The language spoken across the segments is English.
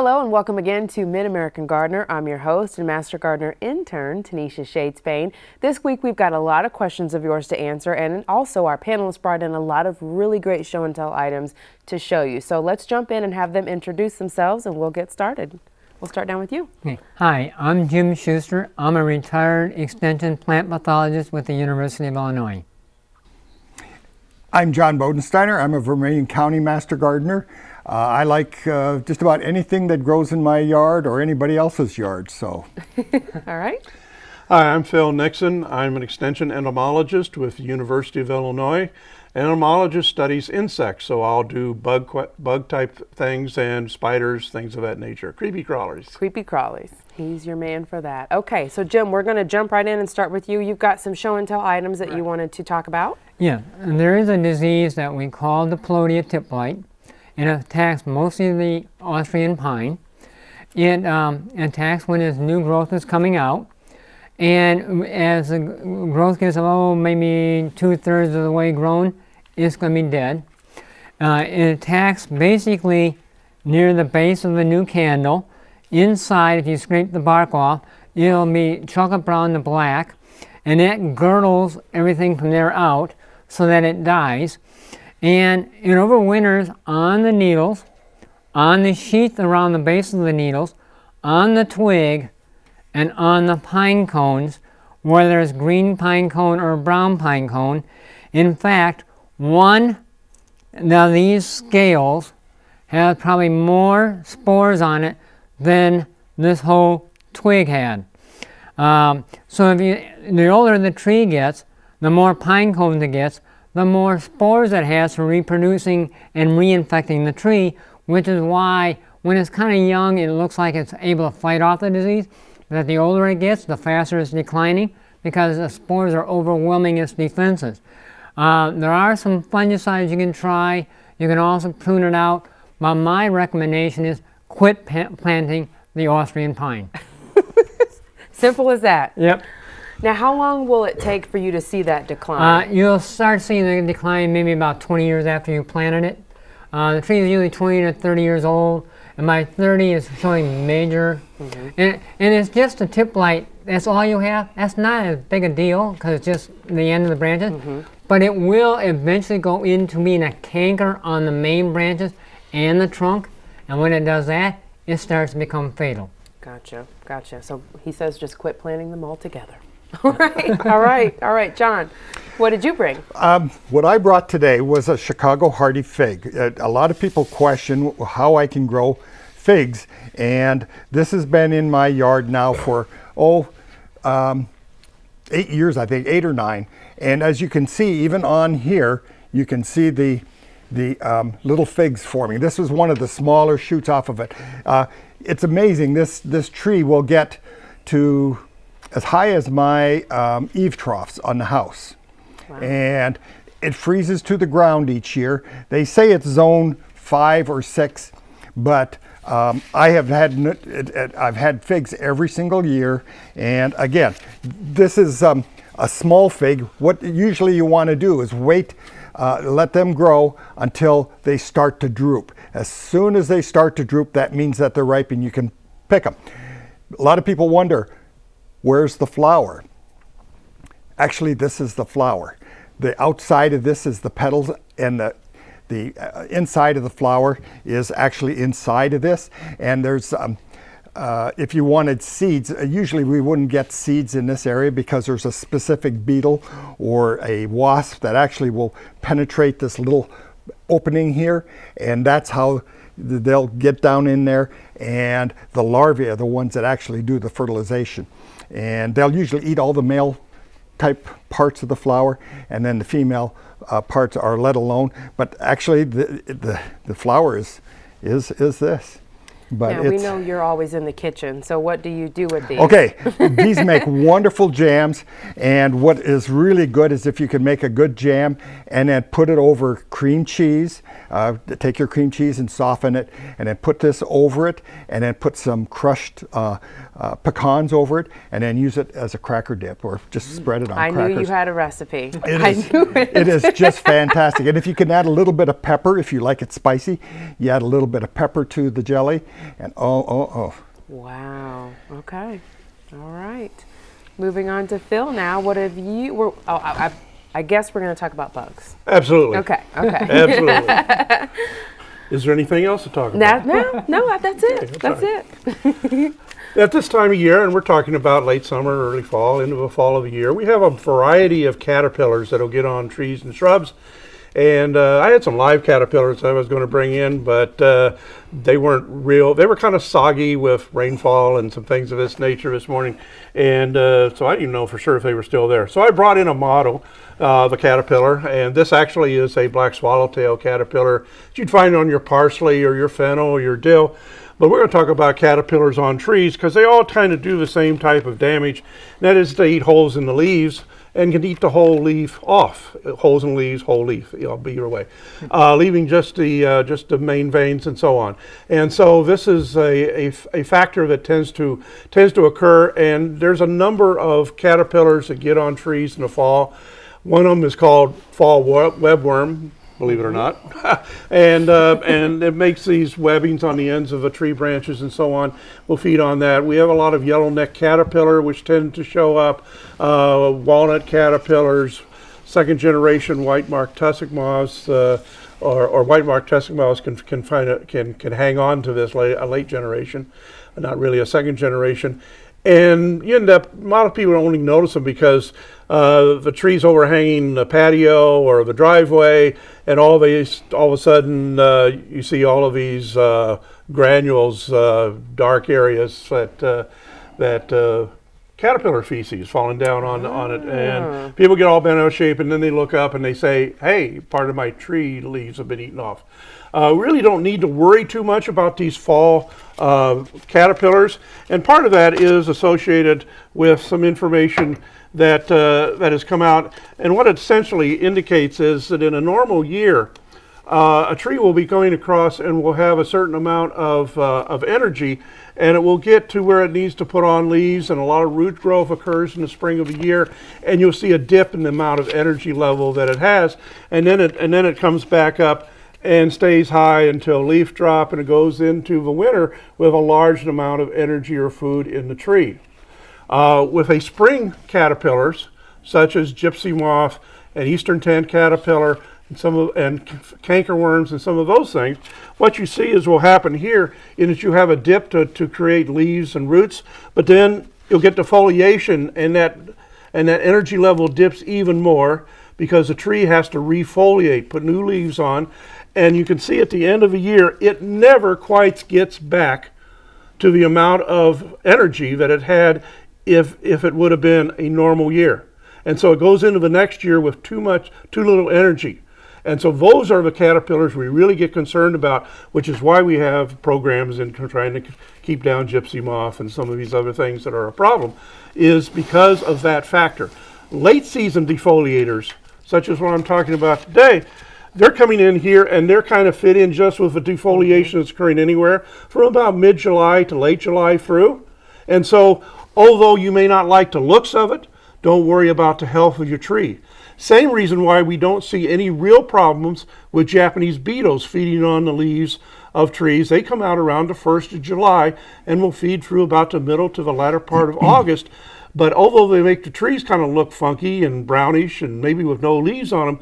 Hello and welcome again to Mid-American Gardener. I'm your host and Master Gardener intern, Tanisha Shades Payne. This week we've got a lot of questions of yours to answer and also our panelists brought in a lot of really great show and tell items to show you. So let's jump in and have them introduce themselves and we'll get started. We'll start down with you. Okay. Hi, I'm Jim Schuster. I'm a retired extension plant pathologist with the University of Illinois. I'm John Bodensteiner. I'm a Vermilion County Master Gardener. Uh, I like uh, just about anything that grows in my yard or anybody else's yard. So, all right. Hi, I'm Phil Nixon. I'm an extension entomologist with the University of Illinois. An entomologist studies insects, so I'll do bug bug type things and spiders, things of that nature. Creepy crawlers. Creepy crawlers. He's your man for that. Okay, so Jim, we're going to jump right in and start with you. You've got some show and tell items that right. you wanted to talk about. Yeah, and there is a disease that we call the diplodia tip blight. It attacks mostly the Austrian pine. It um, attacks when its new growth is coming out. And as the growth gets, oh, maybe two-thirds of the way grown, it's going to be dead. Uh, it attacks basically near the base of the new candle. Inside, if you scrape the bark off, it'll be chocolate brown to black, and it girdles everything from there out so that it dies. And it overwinters on the needles, on the sheath around the base of the needles, on the twig, and on the pine cones, whether it's green pine cone or brown pine cone. In fact, one of these scales has probably more spores on it than this whole twig had. Um, so if you, the older the tree gets, the more pine cones it gets, the more spores it has for reproducing and reinfecting the tree, which is why when it's kind of young, it looks like it's able to fight off the disease. That the older it gets, the faster it's declining because the spores are overwhelming its defenses. Uh, there are some fungicides you can try. You can also prune it out. But my recommendation is quit planting the Austrian pine. Simple as that. Yep. Now, how long will it take for you to see that decline? Uh, you'll start seeing the decline maybe about 20 years after you planted it. Uh, the tree is usually 20 to 30 years old, and by 30 it's showing major. Mm -hmm. and, and it's just a tip blight. That's all you have. That's not as big a deal because it's just the end of the branches. Mm -hmm. But it will eventually go into being a canker on the main branches and the trunk. And when it does that, it starts to become fatal. Gotcha, gotcha. So he says just quit planting them altogether. All right, all right, all right, John. What did you bring? Um, what I brought today was a Chicago hardy fig. Uh, a lot of people question how I can grow figs, and this has been in my yard now for, oh, um, eight years, I think, eight or nine. And as you can see, even on here, you can see the the um, little figs forming. This was one of the smaller shoots off of it. Uh, it's amazing. This this tree will get to as high as my um, eave troughs on the house. Wow. And it freezes to the ground each year. They say it's zone five or six, but um, I have had it, it, I've had figs every single year. And again, this is um, a small fig. What usually you want to do is wait, uh, let them grow until they start to droop. As soon as they start to droop, that means that they're ripe and you can pick them. A lot of people wonder, Where's the flower? Actually, this is the flower. The outside of this is the petals and the the uh, inside of the flower is actually inside of this. And there's, um, uh, if you wanted seeds, uh, usually we wouldn't get seeds in this area because there's a specific beetle or a wasp that actually will penetrate this little opening here. And that's how they'll get down in there. And the larvae are the ones that actually do the fertilization. And they'll usually eat all the male type parts of the flower and then the female uh, parts are let alone. But actually the, the, the flower is, is, is this. But now, we know you're always in the kitchen, so what do you do with these? Okay, these make wonderful jams, and what is really good is if you can make a good jam and then put it over cream cheese. Uh, take your cream cheese and soften it, and then put this over it, and then put some crushed uh, uh, pecans over it, and then use it as a cracker dip, or just spread it on I crackers. knew you had a recipe. It I is, knew it. it is just fantastic, and if you can add a little bit of pepper, if you like it spicy, you add a little bit of pepper to the jelly, And oh, oh, oh. Wow. Okay. All right. Moving on to Phil now. What have you? We're, oh, I, I, I guess we're going to talk about bugs. Absolutely. Okay. Okay. Absolutely. Is there anything else to talk about? Now, no, no, that's it. I'm That's it. At this time of year, and we're talking about late summer, early fall, into the fall of the year, we have a variety of caterpillars that'll get on trees and shrubs. And uh, I had some live caterpillars I was going to bring in, but uh, they weren't real. They were kind of soggy with rainfall and some things of this nature this morning. And uh, so I didn't know for sure if they were still there. So I brought in a model of a caterpillar, and this actually is a black swallowtail caterpillar that you'd find on your parsley or your fennel or your dill. But we're going to talk about caterpillars on trees because they all kind of do the same type of damage. And that is they eat holes in the leaves and can eat the whole leaf off. Holes and leaves, whole leaf. It'll be your way, uh, leaving just the uh, just the main veins and so on. And so this is a, a, a factor that tends to tends to occur. And there's a number of caterpillars that get on trees in the fall. One of them is called fall webworm believe it or not. and uh, and it makes these webbings on the ends of the tree branches and so on. We'll feed on that. We have a lot of yellow neck caterpillar, which tend to show up, uh, walnut caterpillars, second generation white marked tussock moths. Uh, or, or white marked tussock moths can can find a, can can hang on to this late, a late generation, not really a second generation, and you end up a lot of people only notice them because uh, the trees overhanging the patio or the driveway, and all these, all of a sudden, uh, you see all of these uh, granules, uh, dark areas that uh, that uh, caterpillar feces falling down on on it, and people get all bent out of shape, and then they look up and they say, "Hey, part of my tree leaves have been eaten off." Uh, really don't need to worry too much about these fall uh, caterpillars, and part of that is associated with some information that, uh, that has come out. And what it essentially indicates is that in a normal year, uh, a tree will be going across and will have a certain amount of, uh, of energy and it will get to where it needs to put on leaves and a lot of root growth occurs in the spring of the year and you'll see a dip in the amount of energy level that it has and then it, and then it comes back up and stays high until leaf drop and it goes into the winter with a large amount of energy or food in the tree. Uh, with a spring caterpillars, such as gypsy moth and eastern tent caterpillar, and some of, and cankerworms and some of those things, what you see is will happen here is that you have a dip to, to create leaves and roots, but then you'll get defoliation and that and that energy level dips even more because the tree has to refoliate, put new leaves on, and you can see at the end of a year, it never quite gets back to the amount of energy that it had if, if it would have been a normal year. And so it goes into the next year with too much, too little energy. And so those are the caterpillars we really get concerned about, which is why we have programs in trying to keep down gypsy moth and some of these other things that are a problem, is because of that factor. Late season defoliators, such as what I'm talking about today, they're coming in here and they're kind of fit in just with the defoliation that's occurring anywhere from about mid-July to late July through. And so Although you may not like the looks of it, don't worry about the health of your tree. Same reason why we don't see any real problems with Japanese beetles feeding on the leaves of trees. They come out around the 1st of July and will feed through about the middle to the latter part of August. But although they make the trees kind of look funky and brownish and maybe with no leaves on them,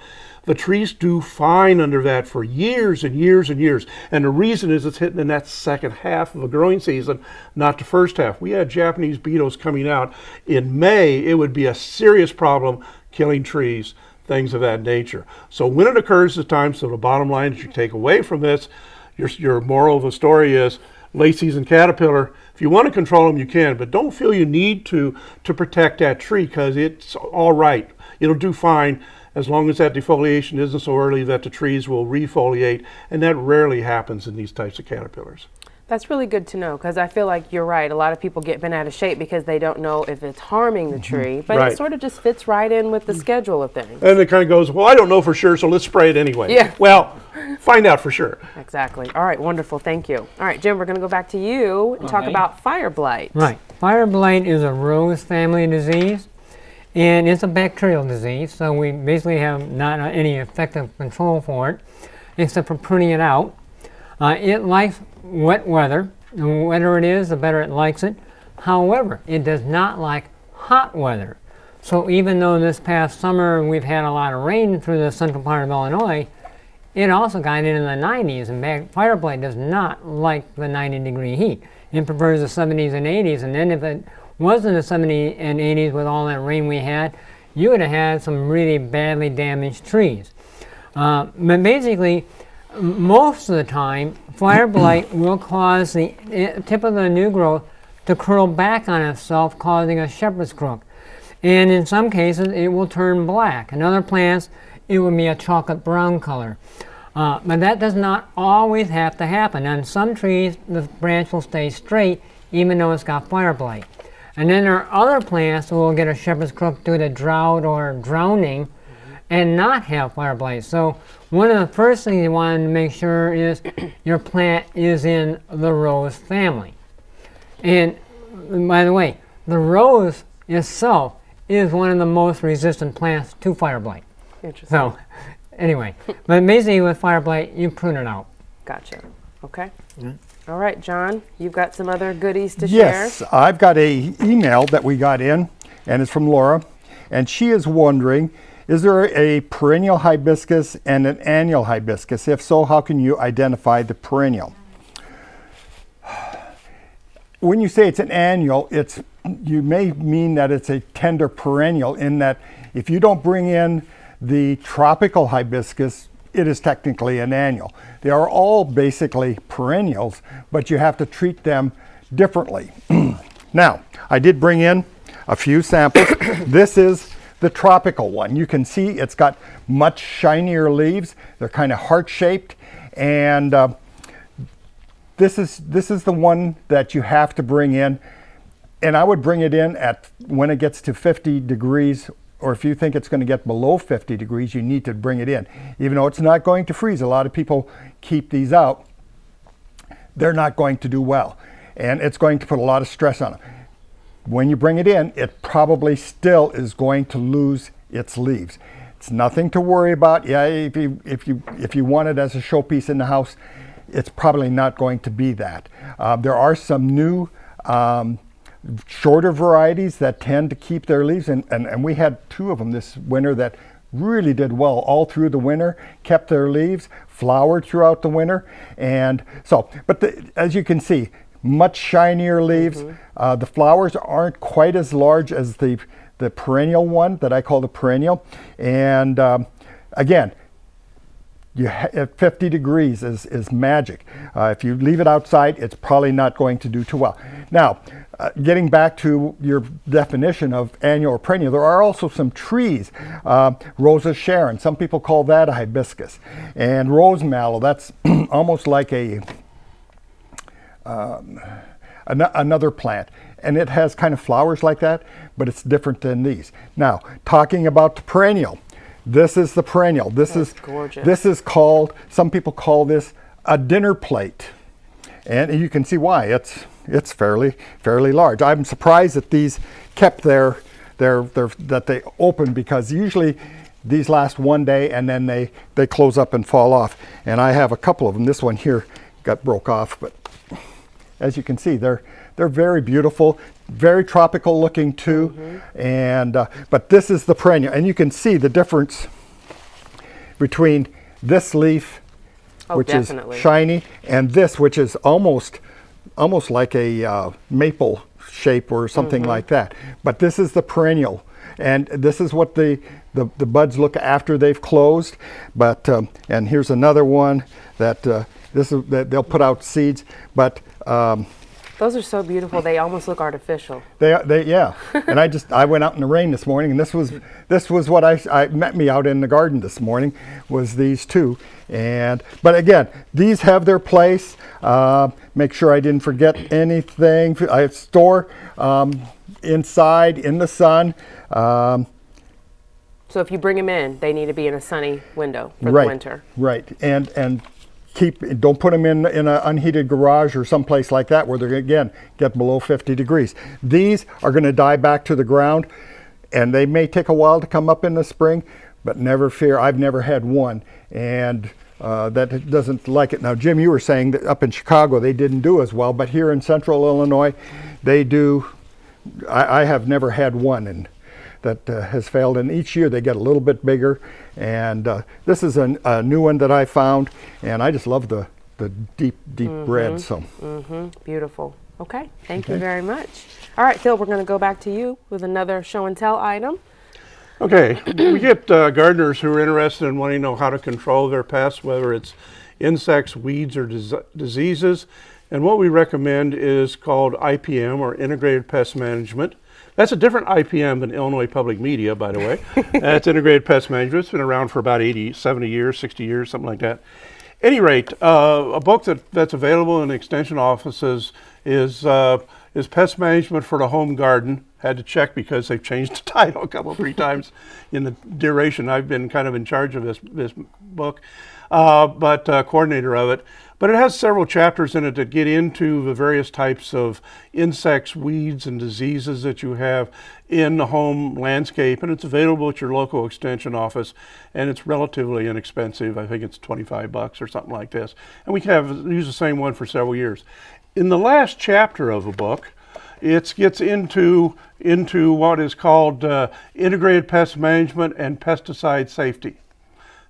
the trees do fine under that for years and years and years. And the reason is it's hitting in that second half of the growing season, not the first half. We had Japanese beetles coming out in May. It would be a serious problem killing trees, things of that nature. So when it occurs at time, so the bottom line that you take away from this, your, your moral of the story is late season caterpillar, if you want to control them, you can, but don't feel you need to to protect that tree because it's all right. It'll do fine as long as that defoliation isn't so early that the trees will refoliate, and that rarely happens in these types of caterpillars. That's really good to know because I feel like you're right. A lot of people get bent out of shape because they don't know if it's harming the mm-hmm. tree, but Right. it sort of just fits right in with the mm-hmm. schedule of things. And it kind of goes, well, I don't know for sure, so let's spray it anyway. Yeah. Well, find out for sure. Exactly. All right, wonderful. Thank you. All right, Jim, we're going to go back to you and talk about fire blight. Right. Fire blight is a rose family disease, and it's a bacterial disease, so we basically have not any effective control for it, except for pruning it out. Uh, it likes wet weather, The wetter it is, the better it likes it. However, it does not like hot weather. So even though this past summer we've had a lot of rain through the central part of Illinois, it also got into the 90s, and Fireblight does not like the 90 degree heat. It prefers the 70s and 80s, and then if it wasn't the 70s and 80s with all that rain we had, you would have had some really badly damaged trees. Uh, but basically, most of the time, fire blight will cause the eh, tip of the new growth to curl back on itself, causing a shepherd's crook. And in some cases, it will turn black. In other plants, it will be a chocolate brown color. Uh, but that does not always have to happen. On some trees, the branch will stay straight even though it's got fire blight. And then there are other plants that will get a shepherd's crook due to drought or drowning mm-hmm. and not have fire blight. So one of the first things you want to make sure is your plant is in the rose family. And by the way, the rose itself is one of the most resistant plants to fire blight. Interesting. So anyway, but basically with fire blight, you prune it out. Gotcha. Okay. All right, John, you've got some other goodies to Yes, share. Yes, I've got a email that we got in, and it's from Laura, and she is wondering, is there a perennial hibiscus and an annual hibiscus? If so, how can you identify the perennial? When you say it's an annual, it's you may mean that it's a tender perennial in that if you don't bring in the tropical hibiscus, it is technically an annual. They are all basically perennials, but you have to treat them differently. now, I did bring in a few samples. this is the tropical one. You can see it's got much shinier leaves. They're kind of heart-shaped and uh, this is this is the one that you have to bring in and I would bring it in at when it gets to 50 degrees or if you think it's going to get below 50 degrees you need to bring it in. Even though it's not going to freeze a lot of people keep these out they're not going to do well and it's going to put a lot of stress on them when you bring it in it probably still is going to lose its leaves. It's nothing to worry about. Yeah if you if you if you want it as a showpiece in the house it's probably not going to be that. Uh, there are some new um, shorter varieties that tend to keep their leaves, and, and, and we had two of them this winter that really did well all through the winter, kept their leaves, flowered throughout the winter, and so, but the, as you can see, much shinier leaves. Uh, the flowers aren't quite as large as the, the perennial one that I call the perennial, and um, again, you at 50 degrees is, is magic. Uh, if you leave it outside, it's probably not going to do too well. Now, uh, getting back to your definition of annual or perennial, there are also some trees. Uh, Rose of Sharon, some people call that a hibiscus. And rose mallow, that's almost like a um, an- another plant. And it has kind of flowers like that, but it's different than these. Now, talking about the perennial, this is the perennial. This That's is gorgeous. This is called. Some people call this a dinner plate, and you can see why. It's it's fairly fairly large. I'm surprised that these kept their their their that they open because usually these last one day and then they they close up and fall off. And I have a couple of them. This one here got broke off, but as you can see, they're they're very beautiful, very tropical looking too. Mm-hmm. And uh, but this is the perennial, and you can see the difference between this leaf, Oh, which definitely. is shiny, and this, which is almost almost like a uh, maple shape or something Mm-hmm. like that. But this is the perennial, and this is what the the, the buds look after they've closed. But um, and here's another one that uh, this is that they'll put out seeds, but. Um, Those are so beautiful. They almost look artificial. They, they, yeah. and I just, I went out in the rain this morning, and this was, this was what I, I met me out in the garden this morning, was these two. And, but again, these have their place. Uh, make sure I didn't forget anything. I store um, inside in the sun. Um, So if you bring them in, they need to be in a sunny window for right, the winter. Right, and and keep don't put them in in an unheated garage or someplace like that where they're again get below 50 degrees. These are going to die back to the ground, and they may take a while to come up in the spring, but never fear. I've never had one, and uh, that doesn't like it. Now, Jim, you were saying that up in Chicago they didn't do as well, but here in central Illinois, they do. I, I have never had one and that uh, has failed, and each year they get a little bit bigger. And uh, this is a, a, new one that I found, and I just love the, the deep, deep mm -hmm. red. So mm -hmm. beautiful. Okay, thank okay. you very much. All right, Phil, we're going to go back to you with another show and tell item. Okay, we get uh, gardeners who are interested in wanting to know how to control their pests, whether it's insects, weeds, or dis diseases. And what we recommend is called IPM, or Integrated Pest Management. That's a different IPM than Illinois Public Media, by the way. That's Integrated Pest Management. It's been around for about 80, 70 years, 60 years, something like that. Any rate, uh, a book that, that's available in extension offices is, uh, is Pest Management for the Home Garden had to check because they've changed the title a couple, three times in the duration I've been kind of in charge of this, this book, but uh, coordinator of it. But it has several chapters in it that get into the various types of insects, weeds, and diseases that you have in the home landscape. And it's available at your local extension office. And it's relatively inexpensive. I think it's 25 bucks or something like this. And we have used the same one for several years. In the last chapter of the book, it gets into, into what is called uh, integrated pest management and pesticide safety.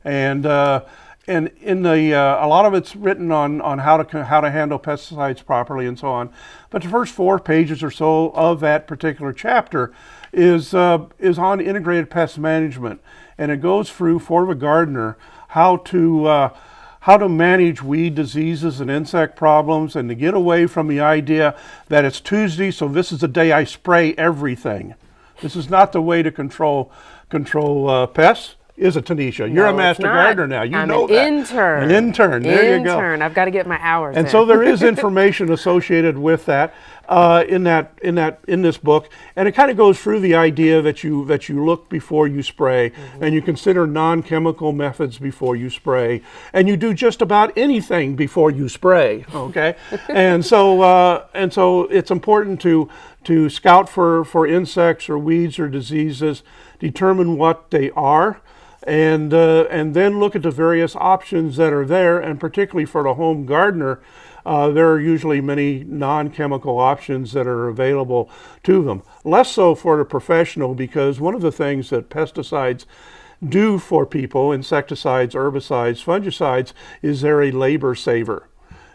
And, uh, and in the, uh, a lot of it's written on, on how, to, how to handle pesticides properly and so on. But the first four pages or so of that particular chapter is, uh, is on integrated pest management. And it goes through for the gardener how to uh, how to manage weed diseases and insect problems and to get away from the idea that it's Tuesday, so this is the day I spray everything. This is not the way to control, control uh, pests is a Tanisha. You're no, a master gardener now. You I'm know an that. intern. An intern. There intern. you go. Intern. I've got to get my hours. And in. so there is information associated with that uh, in that in that in this book, and it kind of goes through the idea that you that you look before you spray, mm -hmm. and you consider non-chemical methods before you spray, and you do just about anything before you spray. Okay, and so uh, and so it's important to to scout for for insects or weeds or diseases, determine what they are and, uh, and then look at the various options that are there, and particularly for the home gardener, uh, there are usually many non-chemical options that are available to them. Less so for the professional because one of the things that pesticides do for people, insecticides, herbicides, fungicides, is they're a labor saver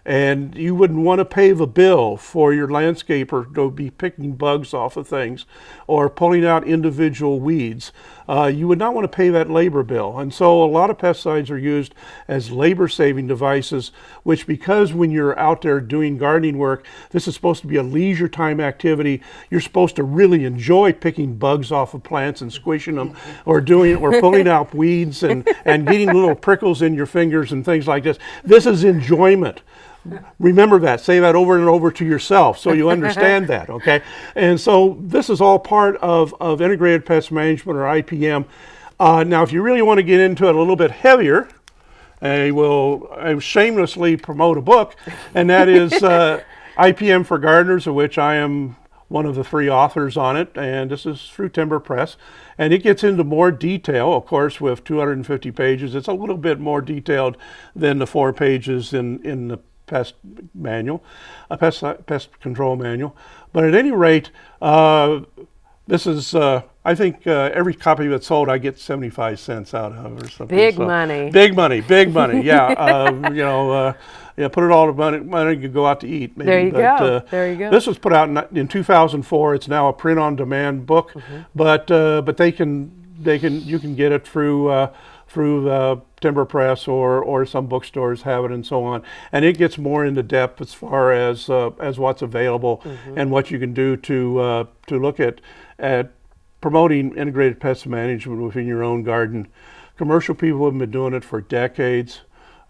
and you wouldn't want to pay the bill for your landscaper to be picking bugs off of things or pulling out individual weeds. Uh, you would not want to pay that labor bill. And so a lot of pesticides are used as labor saving devices, which because when you're out there doing gardening work, this is supposed to be a leisure time activity. You're supposed to really enjoy picking bugs off of plants and squishing them or doing or pulling out weeds and, and getting little prickles in your fingers and things like this. This is enjoyment. Remember that. Say that over and over to yourself so you understand that, okay? And so this is all part of, of Integrated Pest Management or IPM. Uh, now, if you really want to get into it a little bit heavier, I will I shamelessly promote a book, and that is uh, IPM for Gardeners, of which I am one of the three authors on it, and this is through Timber Press. And it gets into more detail, of course, with 250 pages. It's a little bit more detailed than the four pages in, in the pest manual, a pest, pest control manual. But at any rate, uh, this is, uh, I think uh, every copy that's sold, I get 75 cents out of or something. Big so, money. Big money, big money, yeah. Um, you know, uh, yeah, put it all to money, money you go out to eat. Maybe. There you but, go, uh, there you go. This was put out in, in 2004. It's now a print-on-demand book, mm -hmm. but, uh, but they can, they can, you can get it through through the Timber Press or, or some bookstores have it and so on. And it gets more into depth as far as, uh, as what's available mm -hmm. and what you can do to, uh, to look at, at promoting integrated pest management within your own garden. Commercial people have been doing it for decades.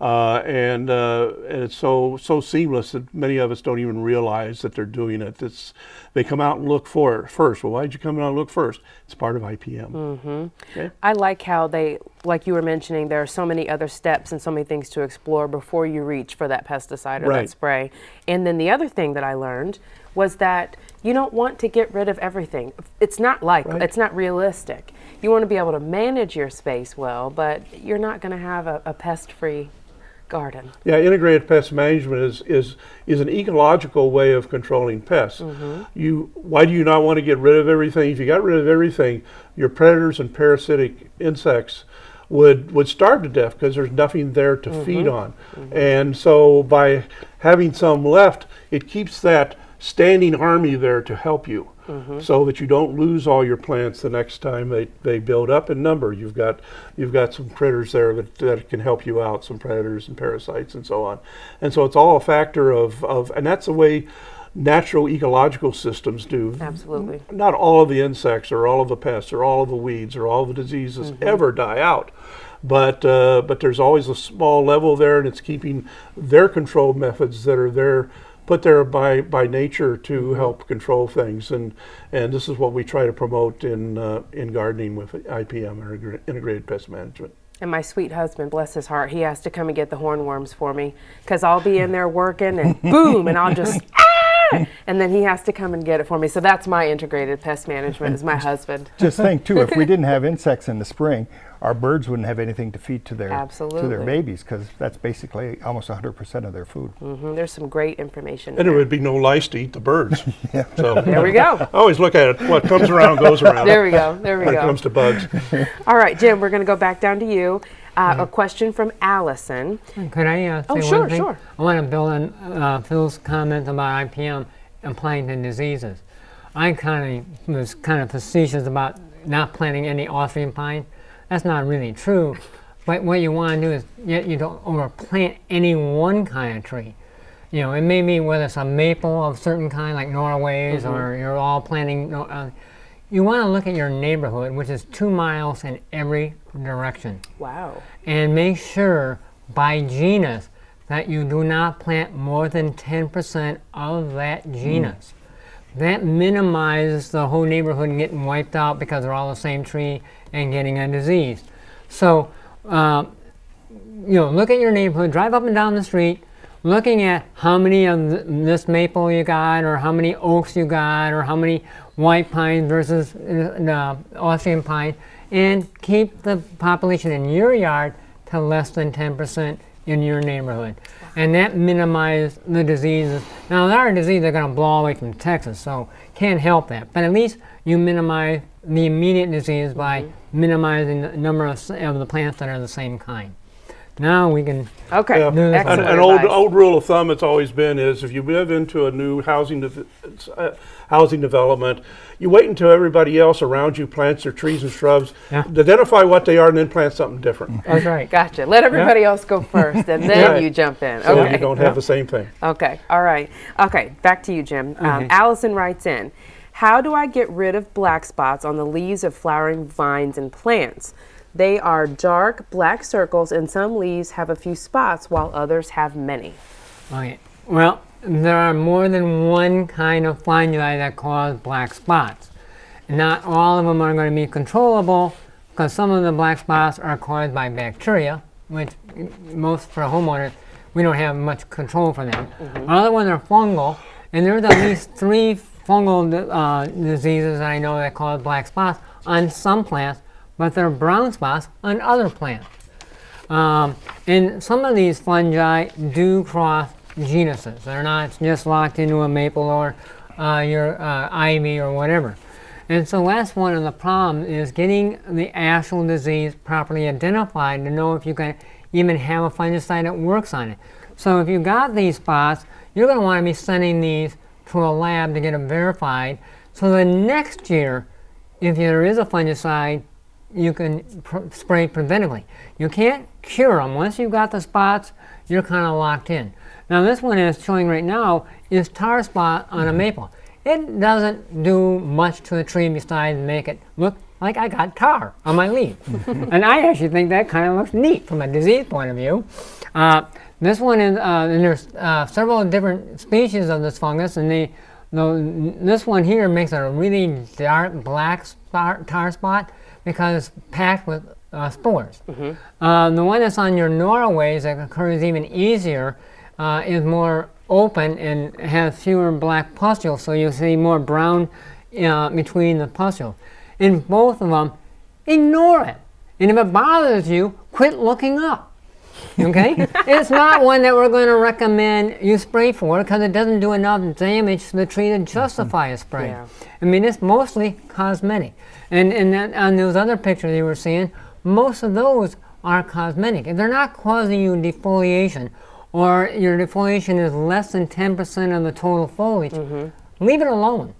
Uh, and, uh, and it's so so seamless that many of us don't even realize that they're doing it. It's, they come out and look for it first. Well, why did you come out and look first? It's part of IPM. Mm -hmm. okay? I like how they, like you were mentioning, there are so many other steps and so many things to explore before you reach for that pesticide or right. that spray. And then the other thing that I learned was that you don't want to get rid of everything. It's not like, right. it's not realistic. You want to be able to manage your space well, but you're not going to have a, a pest-free garden. Yeah, integrated pest management is, is, is an ecological way of controlling pests. Mm-hmm. You, why do you not want to get rid of everything? If you got rid of everything, your predators and parasitic insects would, would starve to death because there's nothing there to mm-hmm. feed on. Mm-hmm. And so by having some left, it keeps that standing army there to help you. So that you don't lose all your plants the next time they, they build up in number. You've got you've got some critters there that, that can help you out, some predators and parasites and so on. And so it's all a factor of, of and that's the way natural ecological systems do. Absolutely. Not all of the insects or all of the pests or all of the weeds or all of the diseases ever die out. But uh, but there's always a small level there, and it's keeping their control methods that are there put there by, by nature to help control things, and and this is what we try to promote in uh, in gardening with IPM or integrated pest management. And my sweet husband, bless his heart, he has to come and get the hornworms for me because I'll be in there working and boom, and I'll just, and then he has to come and get it for me. So that's my integrated pest management is my husband. Just think too, if we didn't have insects in the spring, our birds wouldn't have anything to feed to their to their babies because that's basically almost 100% of their food. hmm There's some great information. And there there. would be no lice to eat the birds. yeah. So There we go. I always look at it. What comes around goes around. There we go. There we when it go. comes to bugs. All right, Jim, we're going to go back down to you. Uh, A question from Allison. Could I uh, say Oh, one sure, thing? sure. I want to build on uh, Phil's comment about IPM and planting diseases. I kind of was kind of facetious about not planting any Austrian pine. That's not really true. But what you want to do is yet you don't overplant any one kind of tree. You know, it may be whether it's a maple of certain kind, like Norway's, or you're all planting. Uh, you want to look at your neighborhood, which is two miles in every direction Wow. and make sure by genus that you do not plant more than 10% of that genus. That minimizes the whole neighborhood getting wiped out because they're all the same tree and getting a disease. So, uh, you know, look at your neighborhood, drive up and down the street, looking at how many of th- this maple you got, or how many oaks you got, or how many white pine versus uh, the Austrian pine, and keep the population in your yard to less than 10% in your neighborhood. And that minimizes the diseases. Now, there are diseases that are going to blow away from Texas, so can't help that. But at least you minimize the immediate disease by minimizing the number of, of the plants that are the same kind. Now we can Okay. Yeah. An- An, an old old rule of thumb it's always been is if you move into a new housing dev- uh, housing development, you wait until everybody else around you plants their trees and shrubs, Yeah. identify what they are, and then plant something different. That's right. Gotcha. Let everybody else go first, and then Right. you jump in. So Okay. you don't have the same thing. Okay. All right. Okay. Back to you, Jim. Um, Okay. Allison writes in How do I get rid of black spots on the leaves of flowering vines and plants? They are dark black circles, and some leaves have a few spots while others have many. Okay. Well, there are more than one kind of fungi that cause black spots. Not all of them are going to be controllable because some of the black spots are caused by bacteria, which mm, most for homeowners, we don't have much control for them. Other ones are fungal, and there's at least three fungal uh, diseases that I know that cause black spots on some plants, but there are brown spots on other plants. Um, and some of these fungi do cross genuses. They're not just locked into a maple or uh, your uh, ivy or whatever. And so that's one of the problems is getting the actual disease properly identified to know if you can even have a fungicide that works on it. So if you got these spots, you're going to want to be sending these to a lab to get them verified. So the next year, if there is a fungicide, you can pr- spray preventively. You can't cure them. Once you've got the spots, you're kind of locked in. Now this one is showing right now is tar spot on a maple. It doesn't do much to the tree besides make it look like I got tar on my leaf. and I actually think that kind of looks neat from a disease point of view. Uh, this one is, uh, and there's uh, several different species of this fungus, and they, the, this one here makes a really dark black spot, tar spot because it's packed with uh, spores. Uh, the one that's on your Norways that occurs even easier uh, is more open and has fewer black pustules, so you see more brown uh, between the pustules. In both of them, ignore it. And if it bothers you, quit looking up. Okay, it's not one that we're going to recommend you spray for because it doesn't do enough damage to the tree to justify a spray. Yeah. I mean, it's mostly cosmetic. And, and then on those other pictures you were seeing, most of those are cosmetic. And they're not causing you defoliation or your defoliation is less than 10% of the total foliage. Mm-hmm. Leave it alone.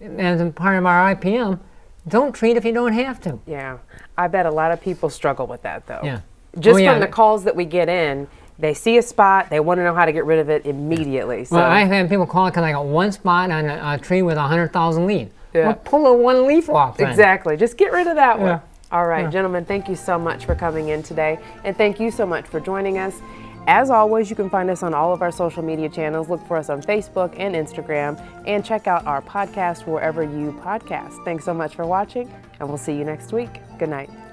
As a part of our IPM, don't treat if you don't have to. Yeah, I bet a lot of people struggle with that though. Yeah. Just Oh, yeah. from the calls that we get in, they see a spot, they want to know how to get rid of it immediately. So Well, I've had people call because I got one spot on a, a tree with 100,000 leaves. Yeah. Well, pull a one leaf off then. exactly, just get rid of that one. Yeah. All right, gentlemen, thank you so much for coming in today, and thank you so much for joining us. As always, you can find us on all of our social media channels. Look for us on Facebook and Instagram, and check out our podcast wherever you podcast. Thanks so much for watching, and we'll see you next week. Good night.